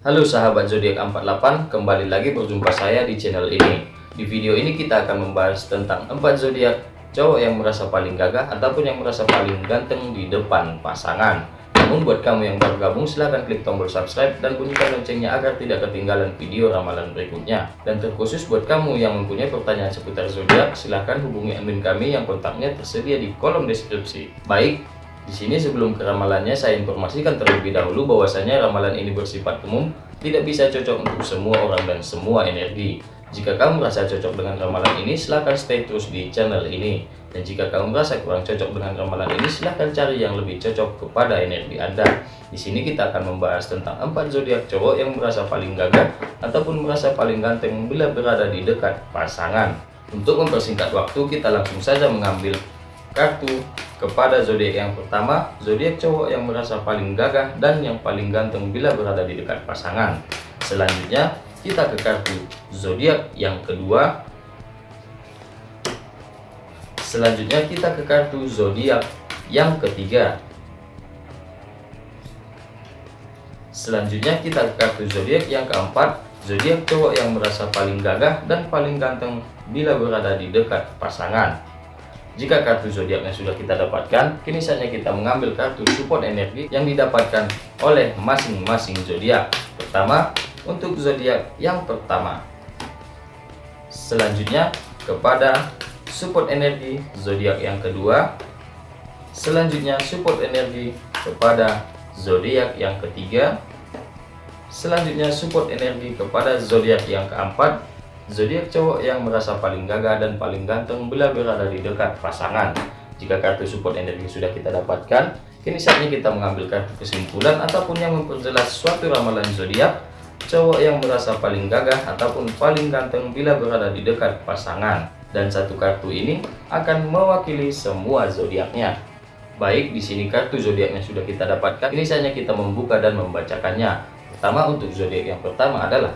Halo sahabat zodiak 48, kembali lagi berjumpa saya di channel ini. Di video ini kita akan membahas tentang 4 zodiak cowok yang merasa paling gagah ataupun yang merasa paling ganteng di depan pasangan. Namun buat kamu yang baru gabung silahkan klik tombol subscribe dan bunyikan loncengnya agar tidak ketinggalan video ramalan berikutnya. Dan terkhusus buat kamu yang mempunyai pertanyaan seputar zodiak, silahkan hubungi admin kami yang kontaknya tersedia di kolom deskripsi. Baik, di sini sebelum ke ramalannya saya informasikan terlebih dahulu bahwasanya ramalan ini bersifat umum, tidak bisa cocok untuk semua orang dan semua energi. Jika kamu merasa cocok dengan ramalan ini, silahkan stay terus di channel ini. Dan jika kamu merasa kurang cocok dengan ramalan ini, silahkan cari yang lebih cocok kepada energi Anda. Di sini kita akan membahas tentang empat zodiak cowok yang merasa paling gagah ataupun merasa paling ganteng bila berada di dekat pasangan. Untuk mempersingkat waktu, kita langsung saja mengambil kartu kepada zodiak yang pertama, zodiak cowok yang merasa paling gagah dan yang paling ganteng bila berada di dekat pasangan. Selanjutnya, kita ke kartu zodiak yang kedua. Selanjutnya, kita ke kartu zodiak yang ketiga. Selanjutnya, kita ke kartu zodiak yang keempat. Zodiak cowok yang merasa paling gagah dan paling ganteng bila berada di dekat pasangan. Jika kartu zodiaknya sudah kita dapatkan, kini saatnya kita mengambil kartu support energi yang didapatkan oleh masing-masing zodiak. Pertama, untuk zodiak yang pertama. Selanjutnya, kepada support energi zodiak yang kedua. Selanjutnya, support energi kepada zodiak yang ketiga. Selanjutnya, support energi kepada zodiak yang keempat Zodiak cowok yang merasa paling gagah dan paling ganteng bila berada di dekat pasangan. Jika kartu support energi sudah kita dapatkan, kini saatnya kita mengambil kartu kesimpulan ataupun yang memperjelas suatu ramalan zodiak cowok yang merasa paling gagah ataupun paling ganteng bila berada di dekat pasangan. Dan satu kartu ini akan mewakili semua zodiaknya. Baik, di sini kartu zodiaknya sudah kita dapatkan. Ini saatnya kita membuka dan membacakannya. Pertama untuk zodiak yang pertama adalah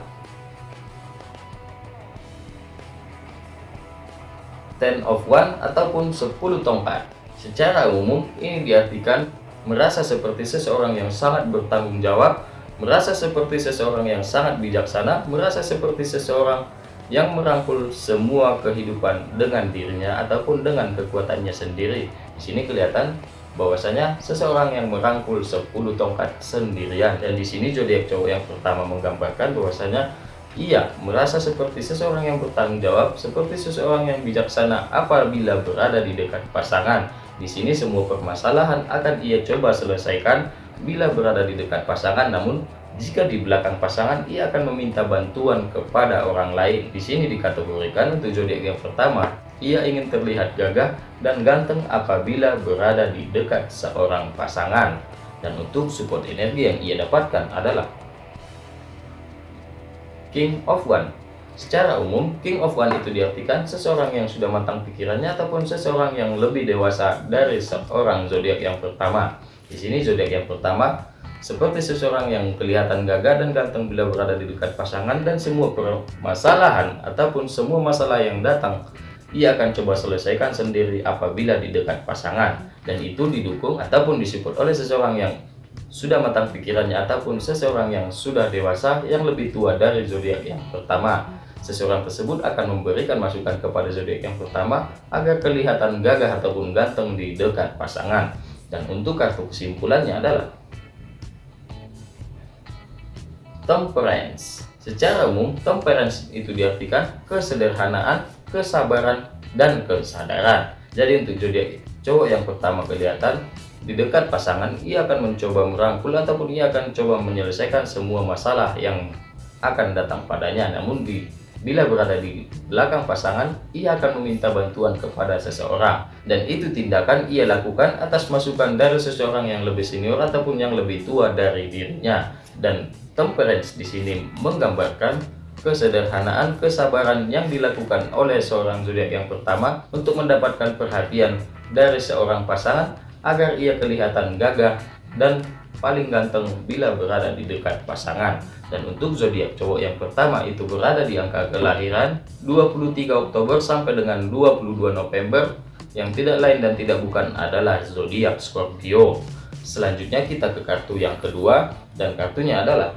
ten of one ataupun 10 tongkat. Secara umum, ini diartikan merasa seperti seseorang yang sangat bertanggung jawab, merasa seperti seseorang yang sangat bijaksana, merasa seperti seseorang yang merangkul semua kehidupan dengan dirinya ataupun dengan kekuatannya sendiri. Di sini kelihatan bahwasanya seseorang yang merangkul 10 tongkat sendirian dan di sini zodiak cowok yang pertama menggambarkan bahwasanya ia merasa seperti seseorang yang bertanggung jawab, seperti seseorang yang bijaksana apabila berada di dekat pasangan. Di sini semua permasalahan akan ia coba selesaikan bila berada di dekat pasangan, namun jika di belakang pasangan ia akan meminta bantuan kepada orang lain. Di sini dikategorikan untuk zodiak yang pertama, ia ingin terlihat gagah dan ganteng apabila berada di dekat seorang pasangan. Dan untuk support energi yang ia dapatkan adalah King of One. Secara umum, King of One itu diartikan seseorang yang sudah matang pikirannya ataupun seseorang yang lebih dewasa dari seorang zodiak yang pertama. Di sini zodiak yang pertama seperti seseorang yang kelihatan gagah dan ganteng bila berada di dekat pasangan dan semua permasalahan ataupun semua masalah yang datang ia akan coba selesaikan sendiri apabila di dekat pasangan dan itu didukung ataupun disupport oleh seseorang yang sudah matang pikirannya ataupun seseorang yang sudah dewasa yang lebih tua dari zodiak yang pertama. Seseorang tersebut akan memberikan masukan kepada zodiak yang pertama agar kelihatan gagah ataupun ganteng di dekat pasangan. Dan untuk kartu kesimpulannya adalah temperance. Secara umum, temperance itu diartikan kesederhanaan, kesabaran, dan kesadaran. Jadi untuk zodiak cowok yang pertama kelihatan di dekat pasangan, ia akan mencoba merangkul ataupun ia akan coba menyelesaikan semua masalah yang akan datang padanya. Namun di bila berada di belakang pasangan, ia akan meminta bantuan kepada seseorang. Dan itu tindakan ia lakukan atas masukan dari seseorang yang lebih senior ataupun yang lebih tua dari dirinya. Dan temperance di sini menggambarkan kesederhanaan, kesabaran yang dilakukan oleh seorang zodiak yang pertama untuk mendapatkan perhatian dari seorang pasangan agar ia kelihatan gagah dan paling ganteng bila berada di dekat pasangan. Dan untuk zodiak cowok yang pertama itu berada di angka kelahiran 23 Oktober sampai dengan 22 November yang tidak lain dan tidak bukan adalah zodiak Scorpio. Selanjutnya kita ke kartu yang kedua dan kartunya adalah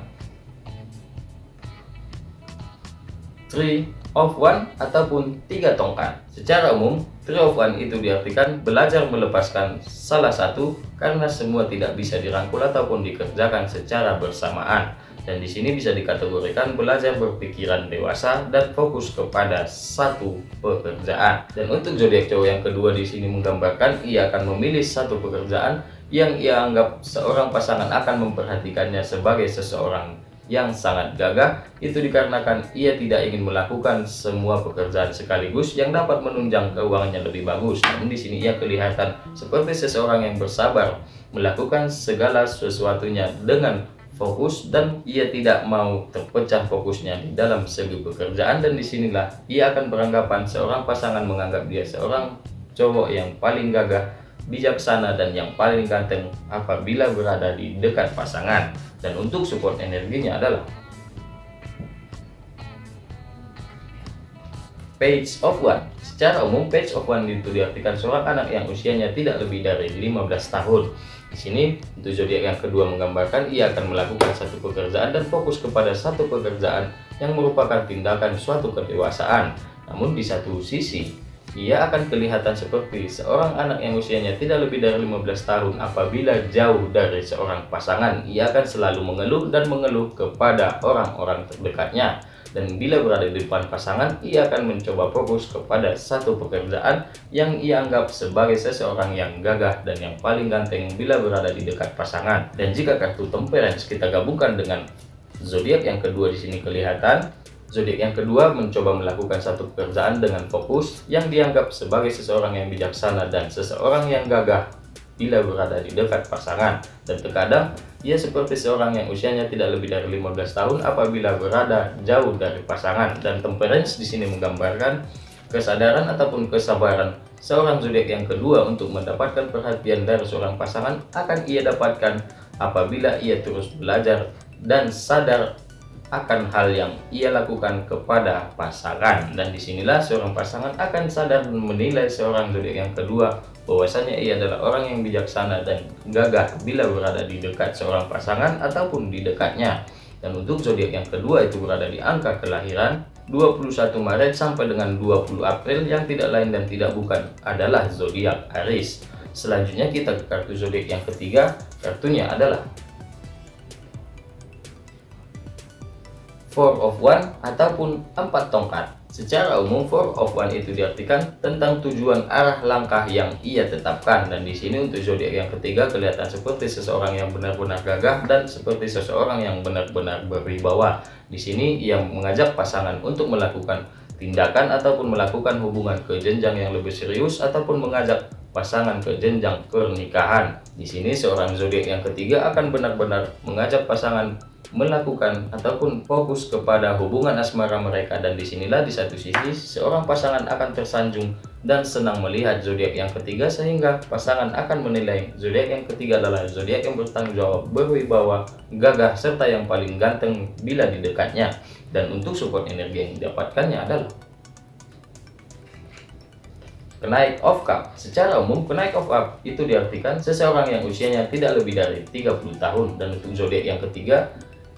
Three of One ataupun tiga tongkat. Secara umum, Three of One itu diartikan belajar melepaskan salah satu karena semua tidak bisa dirangkul ataupun dikerjakan secara bersamaan. Dan di sini bisa dikategorikan belajar berpikiran dewasa dan fokus kepada satu pekerjaan. Dan untuk zodiak cowok yang kedua di sini menggambarkan ia akan memilih satu pekerjaan yang ia anggap seorang pasangan akan memperhatikannya sebagai seseorang yang sangat gagah itu dikarenakan ia tidak ingin melakukan semua pekerjaan sekaligus yang dapat menunjang keuangannya lebih bagus. Namun di sini ia kelihatan seperti seseorang yang bersabar melakukan segala sesuatunya dengan fokus dan ia tidak mau terpecah fokusnya di dalam segi pekerjaan dan di sinilah ia akan beranggapan seorang pasangan menganggap dia seorang cowok yang paling gagah bijaksana dan yang paling ganteng apabila berada di dekat pasangan dan untuk support energinya adalah Page of One Secara umum, Page of One itu diartikan seorang anak yang usianya tidak lebih dari 15 tahun. Di sini, untuk zodiak yang kedua menggambarkan ia akan melakukan satu pekerjaan dan fokus kepada satu pekerjaan yang merupakan tindakan suatu kedewasaan. Namun di satu sisi, ia akan kelihatan seperti seorang anak yang usianya tidak lebih dari 15 tahun apabila jauh dari seorang pasangan. Ia akan selalu mengeluh dan mengeluh kepada orang-orang terdekatnya. Dan bila berada di depan pasangan, ia akan mencoba fokus kepada satu pekerjaan yang ia anggap sebagai seseorang yang gagah dan yang paling ganteng bila berada di dekat pasangan. Dan jika kartu temperance kita gabungkan dengan zodiak yang kedua di sini kelihatan, Zodiak yang kedua mencoba melakukan satu pekerjaan dengan fokus yang dianggap sebagai seseorang yang bijaksana dan seseorang yang gagah bila berada di dekat pasangan. Dan terkadang, ia seperti seorang yang usianya tidak lebih dari 15 tahun apabila berada jauh dari pasangan. Dan temperance di sini menggambarkan kesadaran ataupun kesabaran seorang zodiak yang kedua untuk mendapatkan perhatian dari seorang pasangan akan ia dapatkan apabila ia terus belajar dan sadar akan hal yang ia lakukan kepada pasangan. Dan di sinilah seorang pasangan akan sadar dan menilai seorang zodiak yang kedua bahwasanya ia adalah orang yang bijaksana dan gagah bila berada di dekat seorang pasangan ataupun di dekatnya. Dan untuk zodiak yang kedua itu berada di angka kelahiran 21 Maret sampai dengan 20 April yang tidak lain dan tidak bukan adalah zodiak Aries. Selanjutnya kita ke kartu zodiak yang ketiga kartunya adalah four of one ataupun empat tongkat. Secara umum four of one itu diartikan tentang tujuan arah langkah yang ia tetapkan dan di sini untuk zodiak yang ketiga kelihatan seperti seseorang yang benar-benar gagah dan seperti seseorang yang benar-benar berwibawa. Di sini ia mengajak pasangan untuk melakukan tindakan ataupun melakukan hubungan ke jenjang yang lebih serius ataupun mengajak pasangan ke jenjang pernikahan. Di sini seorang zodiak yang ketiga akan benar-benar mengajak pasangan melakukan ataupun fokus kepada hubungan asmara mereka dan di sinilah di satu sisi seorang pasangan akan tersanjung dan senang melihat zodiak yang ketiga sehingga pasangan akan menilai zodiak yang ketiga adalah zodiak yang bertanggung jawab, berwibawa, gagah serta yang paling ganteng bila di dekatnya. Dan untuk support energi yang didapatkannya adalah Kenaik of Cup Secara umum, kenaik of Cup itu diartikan seseorang yang usianya tidak lebih dari 30 tahun dan untuk zodiak yang ketiga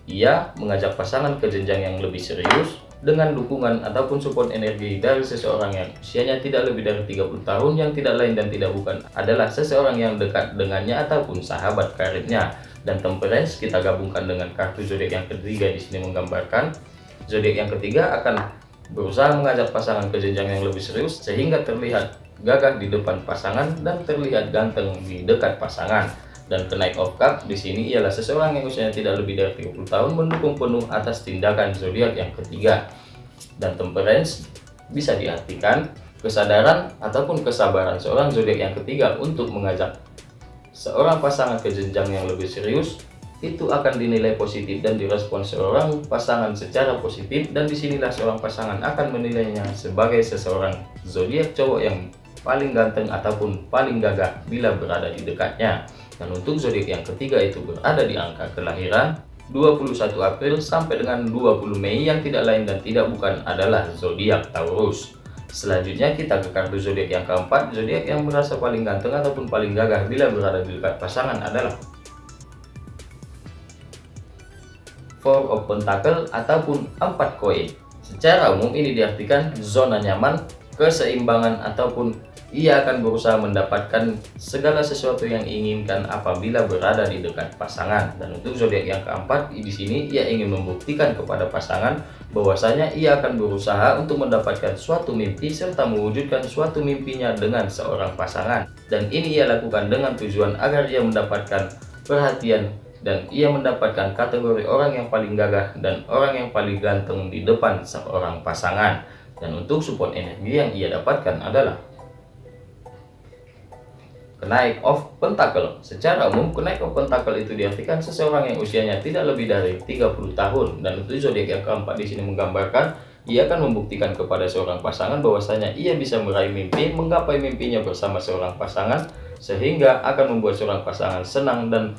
ia mengajak pasangan ke jenjang yang lebih serius dengan dukungan ataupun support energi dari seseorang yang usianya tidak lebih dari 30 tahun yang tidak lain dan tidak bukan adalah seseorang yang dekat dengannya ataupun sahabat karibnya. Dan temperance kita gabungkan dengan kartu zodiak yang ketiga di sini menggambarkan. Zodiak yang ketiga akan berusaha mengajak pasangan ke jenjang yang lebih serius sehingga terlihat gagah di depan pasangan dan terlihat ganteng di dekat pasangan dan kenaik of cup di sini ialah seseorang yang usianya tidak lebih dari 30 tahun mendukung penuh atas tindakan zodiak yang ketiga. Dan temperance bisa diartikan kesadaran ataupun kesabaran seorang zodiak yang ketiga untuk mengajak seorang pasangan ke jenjang yang lebih serius itu akan dinilai positif dan direspon seorang pasangan secara positif dan di sinilah seorang pasangan akan menilainya sebagai seseorang zodiak cowok yang paling ganteng ataupun paling gagah bila berada di dekatnya. Dan untuk zodiak yang ketiga itu berada di angka kelahiran 21 April sampai dengan 20 Mei yang tidak lain dan tidak bukan adalah zodiak Taurus. Selanjutnya kita ke kartu zodiak yang keempat, zodiak yang merasa paling ganteng ataupun paling gagah bila berada di dekat pasangan adalah Four of Pentacle ataupun empat koin. Secara umum ini diartikan zona nyaman, keseimbangan ataupun ia akan berusaha mendapatkan segala sesuatu yang inginkan apabila berada di dekat pasangan. Dan untuk zodiak yang keempat, di sini ia ingin membuktikan kepada pasangan bahwasanya ia akan berusaha untuk mendapatkan suatu mimpi serta mewujudkan suatu mimpinya dengan seorang pasangan. Dan ini ia lakukan dengan tujuan agar ia mendapatkan perhatian dan ia mendapatkan kategori orang yang paling gagah dan orang yang paling ganteng di depan seorang pasangan. Dan untuk support energi yang ia dapatkan adalah Kenaik of Pentacle. Secara umum, kenaik of Pentacle itu diartikan seseorang yang usianya tidak lebih dari 30 tahun. Dan itu zodiak yang keempat di sini menggambarkan ia akan membuktikan kepada seorang pasangan bahwasanya ia bisa meraih mimpi, menggapai mimpinya bersama seorang pasangan sehingga akan membuat seorang pasangan senang dan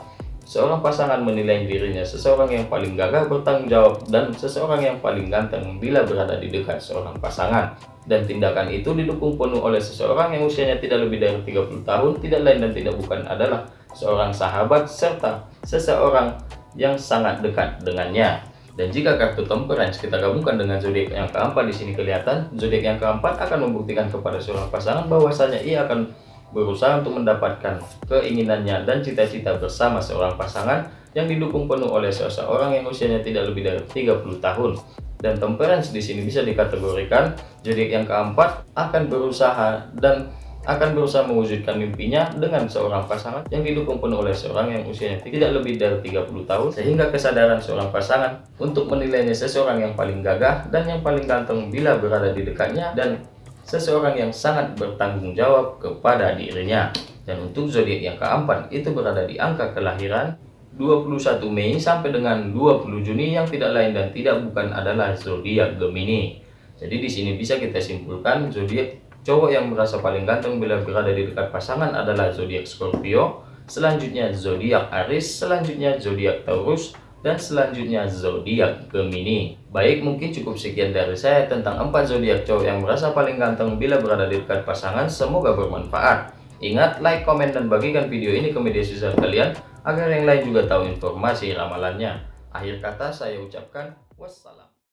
seorang pasangan menilai dirinya seseorang yang paling gagah bertanggung jawab dan seseorang yang paling ganteng bila berada di dekat seorang pasangan dan tindakan itu didukung penuh oleh seseorang yang usianya tidak lebih dari 30 tahun, tidak lain dan tidak bukan adalah seorang sahabat serta seseorang yang sangat dekat dengannya. Dan jika kartu temperance kita gabungkan dengan zodiak yang keempat di sini kelihatan, zodiak yang keempat akan membuktikan kepada seorang pasangan bahwasanya ia akan berusaha untuk mendapatkan keinginannya dan cita-cita bersama seorang pasangan yang didukung penuh oleh seseorang yang usianya tidak lebih dari 30 tahun. Dan temperance di sini bisa dikategorikan zodiak yang keempat akan berusaha dan akan berusaha mewujudkan mimpinya dengan seorang pasangan yang didukung penuh oleh seorang yang usianya tidak lebih dari 30 tahun sehingga kesadaran seorang pasangan untuk menilainya seseorang yang paling gagah dan yang paling ganteng bila berada di dekatnya dan seseorang yang sangat bertanggung jawab kepada dirinya dan untuk zodiak yang keempat itu berada di angka kelahiran 21 Mei sampai dengan 20 Juni yang tidak lain dan tidak bukan adalah zodiak Gemini. Jadi di sini bisa kita simpulkan zodiak cowok yang merasa paling ganteng bila berada di dekat pasangan adalah zodiak Scorpio, selanjutnya zodiak Aries, selanjutnya zodiak Taurus, dan selanjutnya zodiak Gemini. Baik, mungkin cukup sekian dari saya tentang empat zodiak cowok yang merasa paling ganteng bila berada di dekat pasangan. Semoga bermanfaat. Ingat, like, komen, dan bagikan video ini ke media sosial kalian agar yang lain juga tahu informasi ramalannya. Akhir kata saya ucapkan wassalam.